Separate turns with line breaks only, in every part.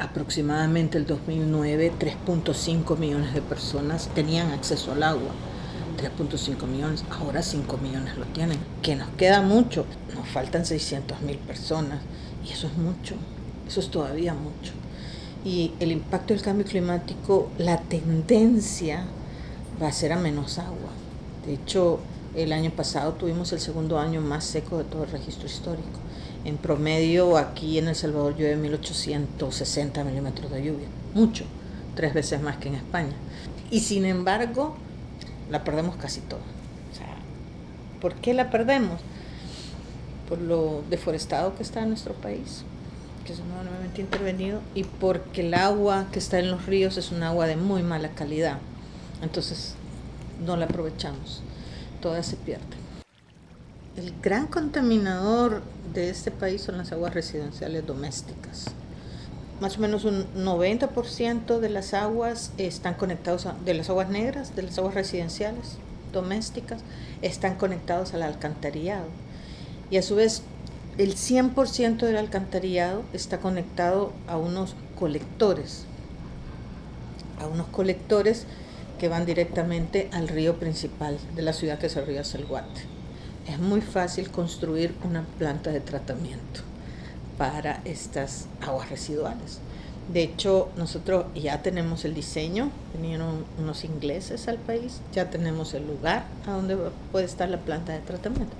aproximadamente el 2009 3.5 millones de personas tenían acceso al agua. 3.5 millones, ahora 5 millones lo tienen. Que nos queda mucho, nos faltan 600 mil personas y eso es mucho, eso es todavía mucho. Y el impacto del cambio climático, la tendencia va a ser a menos agua. De hecho, el año pasado tuvimos el segundo año más seco de todo el registro histórico. En promedio, aquí en El Salvador llueve 1860 milímetros de lluvia, mucho, tres veces más que en España. Y sin embargo, la perdemos casi toda. O ¿Por qué la perdemos? Por lo deforestado que está nuestro país, que es nuevamente intervenido, y porque el agua que está en los ríos es un agua de muy mala calidad. Entonces, no la aprovechamos, toda se pierde. El gran contaminador de este país son las aguas residenciales domésticas. Más o menos un 90% de las aguas están conectados de las aguas negras, de las aguas residenciales domésticas, están conectados al alcantarillado. Y a su vez, el 100% del alcantarillado está conectado a unos colectores, a unos colectores que van directamente al río principal de la ciudad que es el río Salguate es muy fácil construir una planta de tratamiento para estas aguas residuales. De hecho, nosotros ya tenemos el diseño, vinieron unos ingleses al país, ya tenemos el lugar a donde puede estar la planta de tratamiento.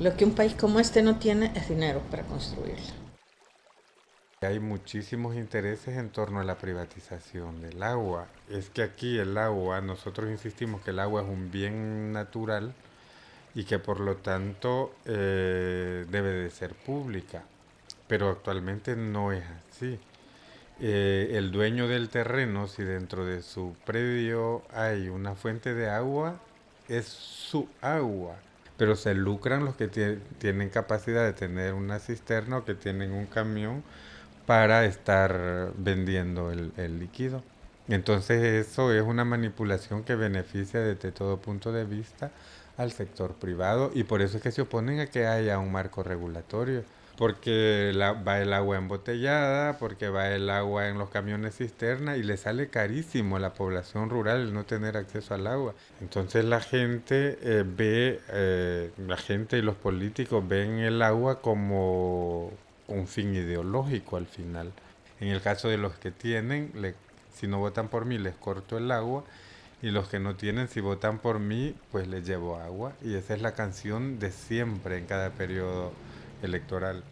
Lo que un país como este no tiene es dinero para construirla.
Hay muchísimos intereses en torno a la privatización del agua. Es que aquí el agua, nosotros insistimos que el agua es un bien natural, y que por lo tanto eh, debe de ser pública. Pero actualmente no es así. Eh, el dueño del terreno, si dentro de su predio hay una fuente de agua, es su agua. Pero se lucran los que tienen capacidad de tener una cisterna o que tienen un camión para estar vendiendo el, el líquido. Entonces eso es una manipulación que beneficia desde todo punto de vista al sector privado y por eso es que se oponen a que haya un marco regulatorio. Porque va el agua embotellada, porque va el agua en los camiones cisterna y le sale carísimo a la población rural el no tener acceso al agua. Entonces la gente eh, ve, eh, la gente y los políticos ven el agua como un fin ideológico al final. En el caso de los que tienen, si no votan por mí les corto el agua y los que no tienen, si votan por mí, pues les llevo agua. Y esa es la canción de siempre en cada periodo electoral.